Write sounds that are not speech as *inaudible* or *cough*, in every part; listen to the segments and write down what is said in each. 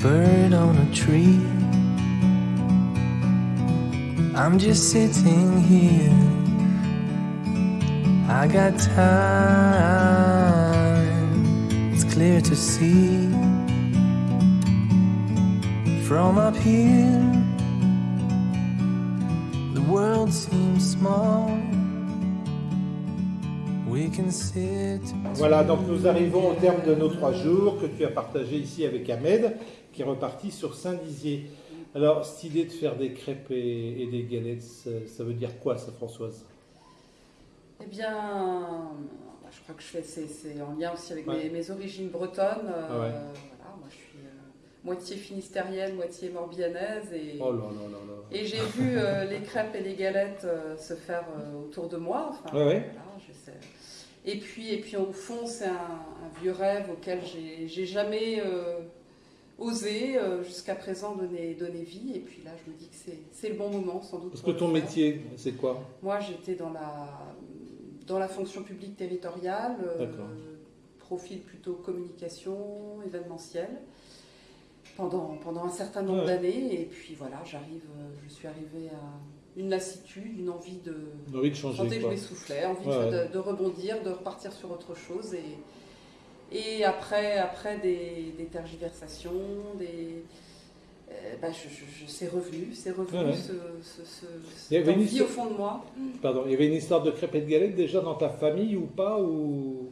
bird on a tree. I'm just sitting here. I got time. It's clear to see from up here. The world seems small. We can sit. Voilà, donc nous arrivons au terme de nos trois jours que tu as partagé ici avec Ahmed, qui est reparti sur Saint-Dizier. Alors, cette idée de faire des crêpes et, et des galettes, ça, ça veut dire quoi ça, Françoise? Eh bien, bah, je crois que je fais, c'est, en lien aussi avec Ouais. mes, mes origines bretonnes. euh, Ah ouais. Voilà, moi, je suis euh, moitié finistérienne, moitié morbihannaise. Et, Oh là là là là. et j'ai vu euh, les crêpes et les galettes euh, se faire euh, autour de moi. Enfin, Ouais, ouais. voilà, je sais. Et puis, et puis, au fond, c'est un, un vieux rêve auquel j'ai, jamais euh, osé euh, jusqu'à présent donner, donner vie. Et puis là, je me dis que c'est, le bon moment, sans doute. Parce que ton faire. métier, c'est quoi? Moi, j'étais dans la, dans la fonction publique territoriale, euh, profil plutôt communication, événementiel, pendant, pendant un certain nombre Ouais. d'années. Et puis voilà, j'arrive, je suis arrivée à une lassitude, une envie de. Envie de changer que je m'essoufflais, envie Ouais, de, ouais. de rebondir, de repartir sur autre chose. Et, et après, après des, des tergiversations, des. euh, bah, je, je- je- c'est revenu, c'est revenu, Ouais, ce, cette envie histoire- au fond de moi. Pardon, il y avait une histoire de crêpes et de galettes déjà dans ta famille ou pas ou...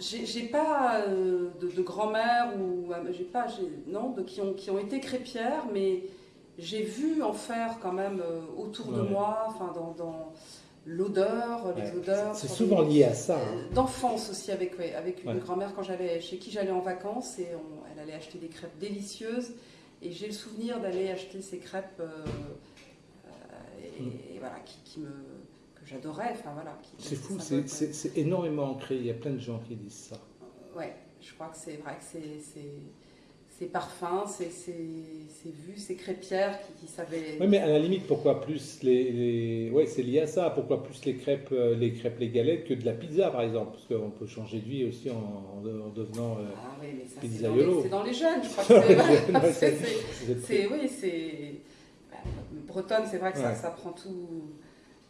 J'ai pas euh, de, de grand-mère ou euh, j'ai pas non de qui ont qui ont été crêpières, mais j'ai vu en faire quand même euh, autour de moi, enfin dans, dans l'odeur, les Ouais, odeurs. C'est souvent les- lié à ça. hein. D'enfance aussi avec ouais, avec une grand-mère quand j'allais chez qui j'allais en vacances et on- elle allait acheter des crêpes délicieuses et j'ai le souvenir d'aller acheter ces crêpes euh, euh, et, Mm. et voilà qui, qui me que j'adorais enfin voilà C'est fou, c'est- énormément ancré. Il y a plein de gens qui disent ça. Ouais, je crois que c'est vrai que c'est ces parfums, ces, ces, ces vues, ces crêpières qui, qui savaient. Oui, mais à la limite, pourquoi plus les, les... Ouais, c'est lié à ça. Pourquoi plus les crêpes, euh, les crêpes, les galettes que de la pizza, par exemple? Parce qu'on peut changer de vie aussi en, en de- en devenant. euh, Ah oui, mais ça, c'est dans, Pizzaiolo. les- c'est dans les jeunes, je crois que *laughs* c'est. Oui, c'est. bah, Bretonne, c'est vrai que ça, Ouais. ça prend tout,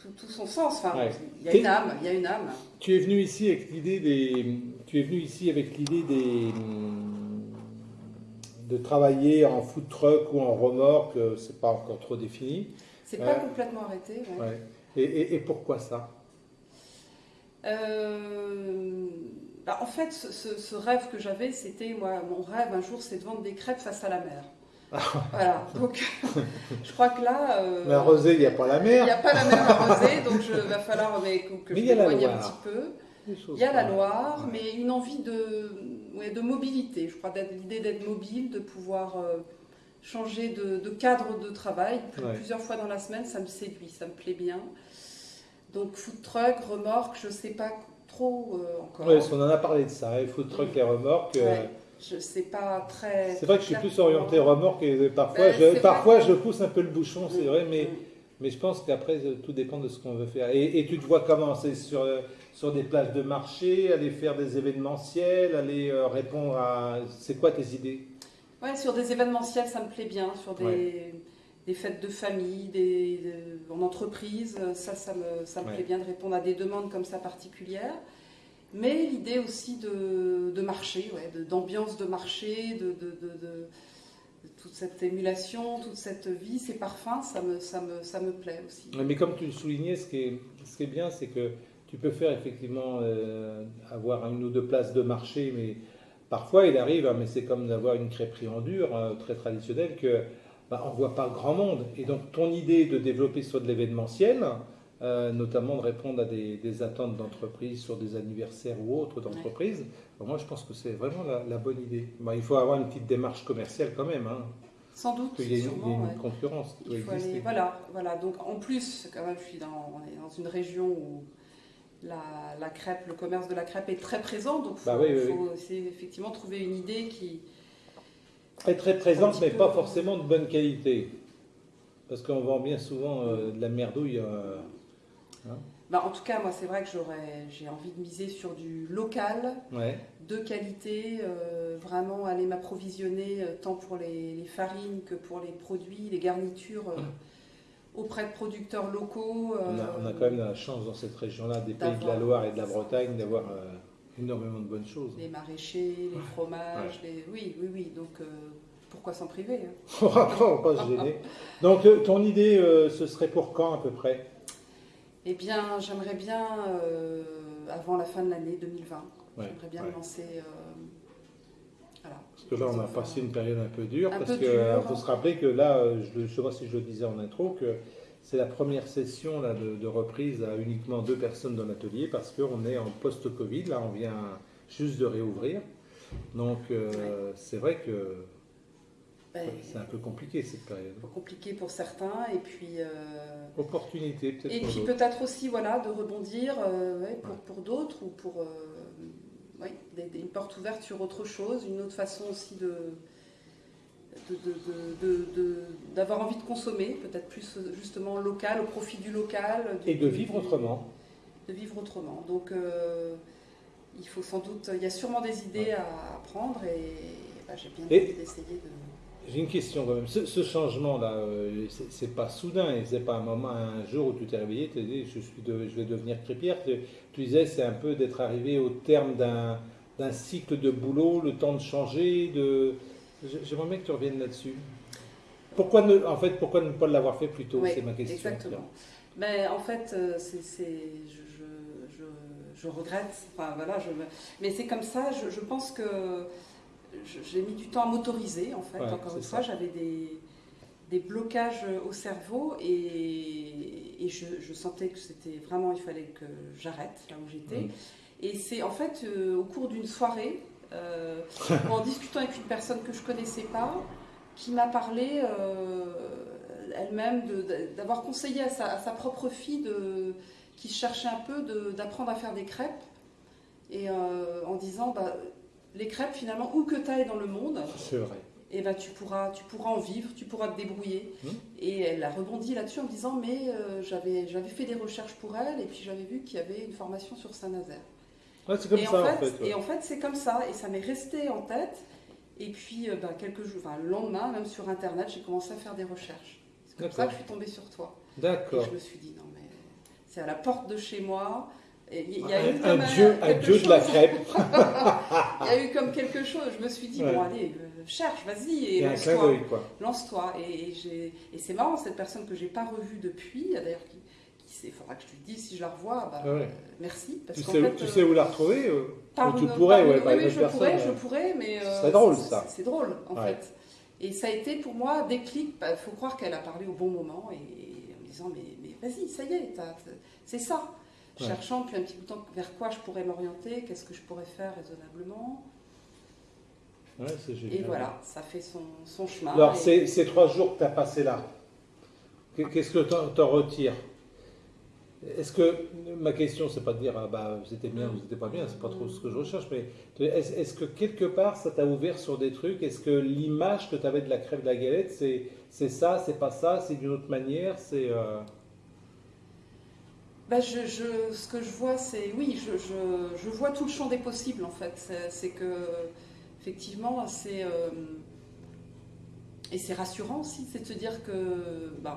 tout, tout son sens. Enfin, Ouais. il y a une âme, il y a une âme. Tu es venu ici avec l'idée des. Tu es venu ici avec l'idée des. De travailler en food truck ou en remorque, euh, c'est pas encore trop défini. C'est pas complètement arrêté. ouais. Ouais. Et, et- et pourquoi ça? Euh, bah, en fait, ce, rêve que j'avais, c'était moi, mon rêve un jour, c'est de vendre des crêpes face à la mer. voilà. Donc, *laughs* je crois que là, euh, Mais à Rosé, il n'y a pas la il n'y a mer. pas la mer arrosée, donc il va falloir mais, que, que Mais je la m'éloigne un petit peu. Il y a la Loire, Ouais. mais une envie de, ouais, de mobilité. Je crois l'idée d'être mobile, de pouvoir euh, changer de, de cadre de travail Ouais. plusieurs fois dans la semaine, ça me séduit, ça me plaît bien. Donc food truck, remorque, je ne sais pas trop euh, encore. Parce qu'on en a parlé de ça, il food truck, les remorques. euh, Ouais, je ne sais pas très. C'est vrai que je suis plus orienté remorque et parfois, Ben, je, parfois vrai que- je pousse un peu le bouchon, c'est Mm, vrai, mais, mm. Mais je pense qu'après euh, tout dépend de ce qu'on veut faire. Et, et tu te vois comment? C'est sur, euh, sur des places de marché, aller faire des événementiels, aller euh, répondre à. C'est quoi tes idées? Ouais, sur des événementiels, ça me plaît bien. Sur des, Ouais. des fêtes de famille, des, de- en entreprise, ça, ça me, ça me Ouais. plaît bien de répondre à des demandes comme ça particulières. Mais l'idée aussi de, de marché, ouais, d'ambiance de, marché, de, de- de toute cette émulation, toute cette vie, ces parfums, ça me, ça me, ça me plaît aussi. Mais comme tu le soulignais, ce qui est, ce qui est bien, c'est que tu peux faire effectivement euh, avoir une ou deux places de marché, mais parfois il arrive, hein, mais c'est comme d'avoir une crêperie en dur, euh, très traditionnelle, que bah, on voit pas grand monde. Et donc ton idée de développer sur de l'événementiel, euh, notamment de répondre à des, des attentes d'entreprise sur des anniversaires ou autres d'entreprises, bah, moi je pense que c'est vraiment la, la bonne idée. Bah, il faut avoir une petite démarche commerciale quand même, hein, Sans doute, parce qu'il y a une, il y a sûrement. une ouais. concurrence qui doit aller, voilà, voilà. Donc en plus, quand même, je suis dans, on est dans une région où la, la crêpe, le commerce de la crêpe est très présent. Donc il faut, Bah oui, oui, effectivement trouver une idée qui. Très très présente, mais pas forcément de bonne qualité. Parce qu'on vend bien souvent euh, de la merdouille. euh, Bah, en tout cas, moi, c'est vrai que j'ai envie de miser sur du local, Ouais. de qualité, euh, vraiment aller m'approvisionner euh, tant pour les, les farines que pour les produits, les garnitures euh, auprès de producteurs locaux. On a, on a quand même la chance dans cette région-là, des pays de la Loire et de la Bretagne, d'avoir énormément de bonnes choses. les maraîchers, les fromages, les... oui, oui, oui. Donc pourquoi s'en priver hein? On va pas, on va pas se gêner? Donc, ton idée, ce serait pour quand à peu près? Eh bien, j'aimerais bien, euh, avant la fin de l'année 2020, Ouais, j'aimerais bien ouais. lancer. euh, voilà. Parce que là, on a passé une période un peu dure, Un parce peu qu'il dure. faut se rappeler que là, euh, je ne sais pas si je le disais en intro, que c'est la première session là, de, de reprise à uniquement deux personnes dans l'atelier, parce qu'on est en post-Covid, là, on vient juste de réouvrir. Donc, euh, c'est vrai que c'est un peu compliqué cette période. compliqué pour certains, et puis. euh, Opportunité peut-être Et pour puis peut-être aussi voilà, de rebondir euh, ouais, pour, Ouais. pour d'autres ou pour euh, ouais, des- des- une porte ouverte sur autre chose, une autre façon aussi de d'avoir envie de consommer, peut-être plus justement local, au profit du local. du- Et de vivre autrement. De vivre autrement. Donc il faut sans doute, il y a sûrement des idées à, à prendre et bah, j'ai bien envie d'essayer de... J'ai une question quand même. Ce, ce changement-là, euh, c'est- pas soudain, et c'est pas un moment, un jour où tu t'es réveillé, tu t'es dit je, suis de- je vais devenir crépière. Tu, tu disais c'est un peu d'être arrivé au terme d'un cycle de boulot, le temps de changer. De... J'aimerais bien que tu reviennes là-dessus. Pourquoi ne, en fait, pourquoi ne pas l'avoir fait plus tôt? Oui, C'est ma question. Exactement. Mais en fait, euh, c'est, je, je- je- je regrette. Enfin, voilà, mais c'est comme ça. Je, pense que j'ai mis du temps à m'autoriser. En fait, Ouais, encore une fois, j'avais des, des blocages au cerveau et, et je, je sentais que c'était vraiment, il fallait que j'arrête là où j'étais. Mhm. Et c'est en fait euh, au cours d'une soirée, euh, en discutant avec une personne que je connaissais pas, qui m'a parlé euh, elle-même d'avoir conseillé à sa, à sa propre fille de, qui cherchait un peu d'apprendre à faire des crêpes et en disant bah, les crêpes finalement où que tu ailles dans le monde vrai. et ben tu pourras tu pourras en vivre tu pourras te débrouiller Mhm. et elle a rebondi là-dessus en me disant mais euh, j'avais j'avais fait des recherches pour elle et puis j'avais vu qu'il y avait une formation sur Saint-Nazaire Ouais, c'est comme et, ça en en fait, ouais. et en fait, c'est comme ça, et ça m'est resté en tête. Et puis, euh, bah, quelques jours, enfin, le lendemain, même sur Internet, j'ai commencé à faire des recherches. C'est comme ça que je suis tombée sur toi. Et D'accord. je me suis dit, non, mais c'est à la porte de chez moi. Il y, a eu un dieu, un dieu de la crêpe. *laughs* Il y a eu comme quelque chose. Je me suis dit, Ouais. bon, allez, euh, cherche, vas-y, Et lance-toi. Et, et c'est marrant, cette personne que j'ai pas revue depuis, d'ailleurs, qui, il faudra que je te dise si je la revois. Bah, Ah ouais. euh, merci. Parce Tu, sais, fait, tu euh, sais où la retrouver euh, par ou tu pourrais, par ouais, par oui, oui, je personne. pourrais, ouais. je pourrais, mais Ce euh, serait drôle, c'est- ça. C'est drôle, en Ouais. fait. Et ça a été pour moi déclic. Il faut croire qu'elle a parlé au bon moment et en me disant mais, mais vas-y, ça y est, c'est ça. Ouais. Cherchant depuis un petit bout de temps vers quoi je pourrais m'orienter, qu'est-ce que je pourrais faire raisonnablement. Ouais, c'est génial. Et voilà, ça fait son, son chemin. Alors, Et- ces, trois jours que tu as passés là, qu'est- qu'est-ce que t'en t'en retires? Est-ce que, ma question, c'est pas de dire, ah bah, vous étiez bien, vous n'étiez pas bien, c'est pas trop ce que je recherche, mais est-ce que quelque part, ça t'a ouvert sur des trucs? Est-ce que l'image que tu avais de la crève de la galette, c'est c'est ça, c'est pas ça, c'est d'une autre manière c'est euh, Bah, je, je- ce que je vois, c'est oui, je, je- je vois tout le champ des possibles en fait. C'est- que effectivement, c'est euh, et c'est rassurant aussi, c'est de se dire que ben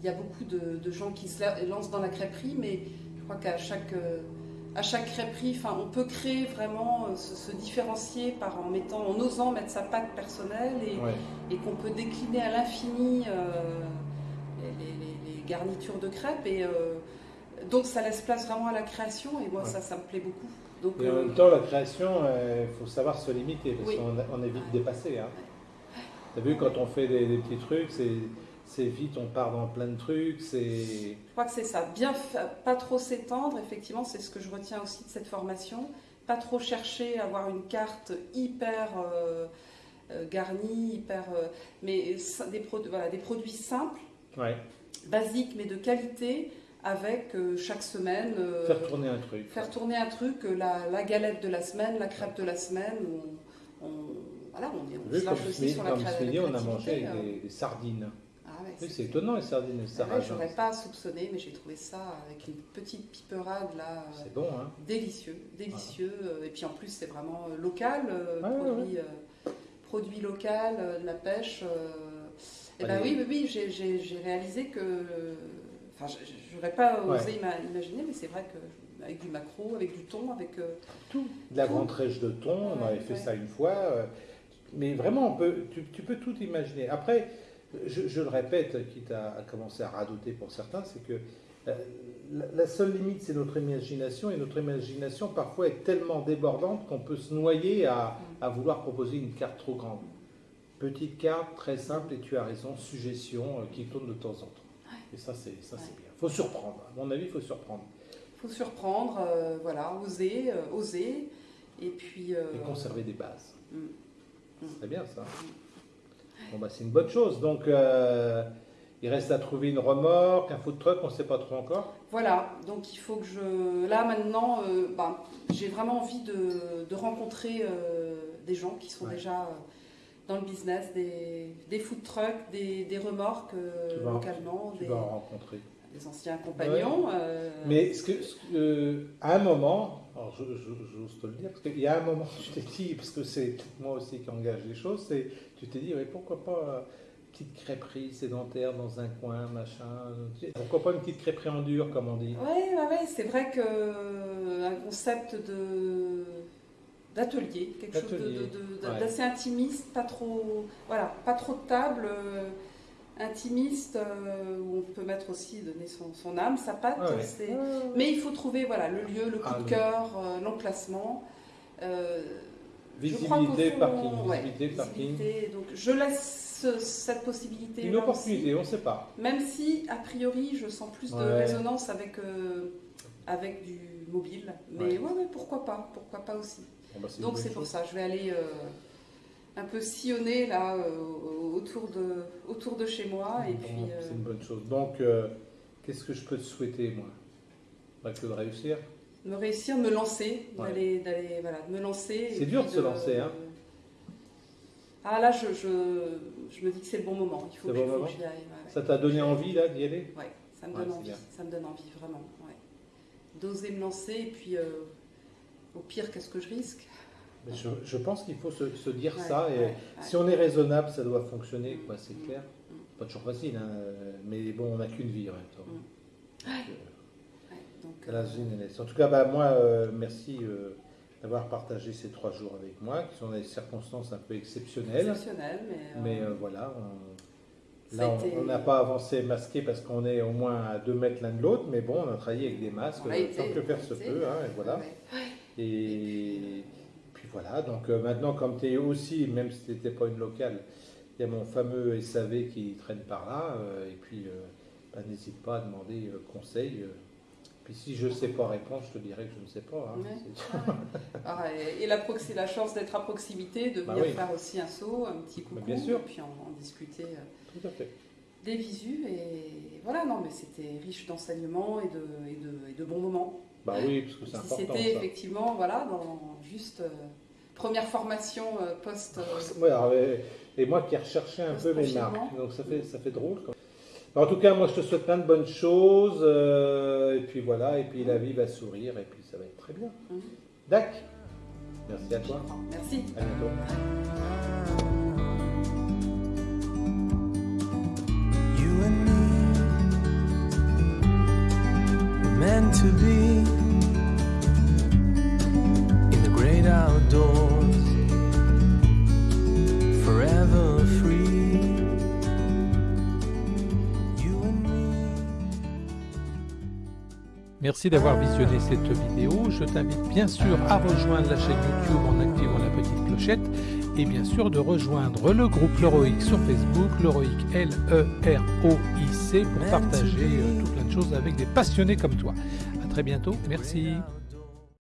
il y a beaucoup de, de gens qui se la- lancent dans la crêperie, mais je crois qu'à chaque euh, à chaque crêperie, enfin, on peut créer vraiment euh, se, se différencier par en mettant, en osant mettre sa patte personnelle et, ouais. et qu'on peut décliner à l'infini euh, les, les- les- les garnitures de crêpes. Et, euh, donc ça laisse place vraiment à la création et moi Ouais. ça, ça me plaît beaucoup. Donc, Et en euh, même temps, la création, il faut savoir se limiter, parce Oui. qu'on on est vite dépassé. Hein. Tu as vu, quand on fait des, des petits trucs, c'est vite, on part dans plein de trucs, je crois que c'est ça. Bien, pas trop s'étendre, effectivement, c'est ce que je retiens aussi de cette formation. Pas trop chercher à avoir une carte hyper euh, euh, garnie, hyper, euh, mais des, produ- voilà, des produits simples, Ouais, basiques mais de qualité, avec euh, chaque semaine. euh, faire tourner un truc. faire tourner un truc, euh, la, la galette de la semaine, la crêpe de la semaine, on, on- voilà, on, est- on se lâche aussi sur la, la on a mangé euh. des, des sardines. Ah ouais. Oui, c'est étonnant les sardines Ah ouais. J'aurais pas soupçonné, mais j'ai trouvé ça avec une petite piperade là, C'est bon, hein délicieux, délicieux. Et puis en plus, c'est vraiment local, produit, produit local, de la pêche. Et ben Allez. oui, oui, oui, j'ai réalisé que. Enfin, je- j'aurais pas osé ima- imaginer, mais c'est vrai que avec du macro, avec du thon, avec. euh, tout. De la Tout. grande trèche de thon, on avait fait ouais. ça une fois. euh, Mais vraiment, on peut, tu, tu peux tout imaginer. Après, je, je le répète, quitte à, à commencer à radoter pour certains, c'est que euh, la, la seule limite, c'est notre imagination. Et notre imagination, parfois, est tellement débordante qu'on peut se noyer à, à vouloir proposer une carte trop grande. Petite carte, très simple, et tu as raison, suggestion qui tourne de temps en temps. Et ça, c'est ça, c'est bien. Il faut surprendre. À mon avis, il faut surprendre. faut surprendre, euh, voilà, oser, euh, oser, et puis. euh, et conserver des bases. Mm. Mm. C'est bien ça. Bon, bah, c'est une bonne chose. Donc, il reste à trouver une remorque, un food truck, on ne sait pas trop encore. Voilà, donc il faut que je. Là maintenant, ben, j'ai vraiment envie de, de rencontrer des gens qui sont Ouais. déjà dans le business, des, des food trucks, des, des remorques euh, Tu vas en- localement, Tu des, vas en rencontrer. des anciens compagnons. euh, Mais ce que, ce que- euh, à un moment, alors j'ose te le dire, parce qu'il y a un moment, *laughs* tu t'es dit, parce que c'est moi aussi qui engage les choses, c'est tu t'es dit, mais pourquoi pas euh, petite crêperie sédentaire dans un coin, machin. Pourquoi pas une petite crêperie en dur, comme on dit. Ouais, ouais, ouais, c'est vrai que euh, un concept de d'atelier, quelque chose ouais. d'assez intimiste, pas trop, voilà, pas trop de table, euh, intimiste euh, où on peut mettre aussi donner son, son âme, sa patte. Ouais, ouais. c'est- Mais il faut trouver voilà le lieu, le coup Ah, de cœur, euh, l'emplacement. Euh, je crois qu'au Visibilité, fond, parking, ouais, visibilité, parking. visibilité, Donc je laisse ce- cette possibilité. Une opportunité, on ne sait pas. Même si, a priori, je sens plus de résonance avec, euh, avec du mobile. Mais Ouais. ouais. ouais, pourquoi pas Pourquoi pas aussi Bah, Donc c'est pour ça, je vais aller euh, un peu sillonner là euh, au- autour, de, autour de chez moi. Et puis, euh, C'est une bonne chose. Donc, qu'est-ce que je peux te souhaiter, moi? Bah, Que de réussir. me réussir, me lancer, Ouais. d'aller, d'aller, voilà, me lancer. C'est dur de se lancer, hein. Ah là, je, je, je me dis que c'est le bon moment. Il faut, que, bon faut j'y aille. ouais. Ça t'a donné envie, là, d'y aller? Ouais, ça me donne envie. Ça me donne envie, vraiment. Ouais. D'oser me lancer et puis, euh, au pire, qu'est-ce que je risque je, je pense qu'il faut se, se dire Ouais, ça. Et ouais, ouais. si on est raisonnable, ça doit fonctionner, quoi, c'est Mm. clair. Mm. Pas toujours facile, hein, mais bon, on n'a qu'une vie en même temps. Mm. Donc, euh, la euh. En tout cas, bah, moi, euh, merci euh, d'avoir partagé ces trois jours avec moi, qui sont des circonstances un peu exceptionnelles. exceptionnel, mais, euh, Mais voilà, on- là, on- été- on n'a pas avancé masqué parce qu'on est au moins à deux mètres l'un de l'autre, mais bon, on a travaillé avec des masques, tant que faire se peut, hein, et voilà. Et puis voilà, donc euh, maintenant, comme tu es aussi, même si tu n'étais pas une locale, il y a mon fameux SAV qui traîne par là, euh, et puis euh, bah, n'hésite pas à demander conseil. Puis si je ne sais pas répondre, je te dirai que je ne sais pas. hein. Ouais. Ah ouais. Ah, et, et la, la chance d'être à proximité, de Bah venir oui. faire aussi un saut, un petit coucou, Bah, bien sûr. et puis en, en discuter Tout à fait. Des visus. Et voilà, non, mais c'était riche d'enseignements et de, et, de, et de bons moments. Bah oui, parce que c'est Si important. c'était effectivement, voilà, dans juste euh, première formation euh, post. euh, *laughs* Ouais, alors, et, moi qui ai recherché un peu mes marques, donc ça fait, ça fait drôle. quand- En tout cas, moi je te souhaite plein de bonnes choses, euh, et puis voilà, et puis la vie va sourire, et puis ça va être très bien. Dac, merci à toi, Merci. à bientôt. To be in the great outdoors, forever free. You and me. Merci d'avoir visionné cette vidéo. Je t'invite bien sûr à rejoindre la chaîne YouTube en activant la petite clochette et bien sûr de rejoindre le groupe Leroic sur Facebook, Leroic L-E-R-O-I-C pour partager euh, tout plein de choses avec des passionnés comme toi. À très bientôt. Merci.